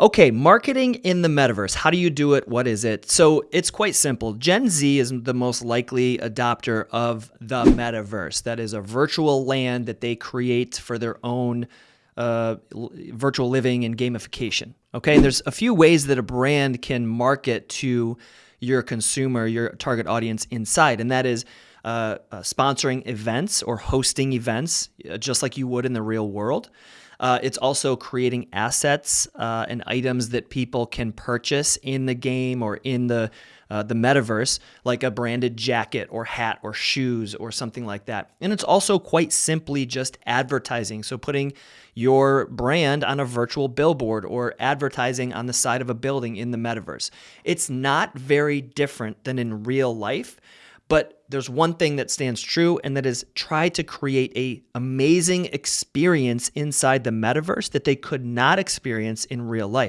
Okay, marketing in the metaverse. How do you do it? What is it? So it's quite simple. Gen Z is the most likely adopter of the metaverse. That is a virtual land that they create for their own uh, virtual living and gamification. Okay, and there's a few ways that a brand can market to your consumer, your target audience inside, and that is uh, uh, sponsoring events or hosting events, uh, just like you would in the real world. Uh, it's also creating assets uh, and items that people can purchase in the game or in the uh, the metaverse, like a branded jacket or hat or shoes or something like that. And it's also quite simply just advertising. So putting your brand on a virtual billboard or advertising on the side of a building in the metaverse. It's not very different than in real life. But there's one thing that stands true, and that is try to create a amazing experience inside the metaverse that they could not experience in real life.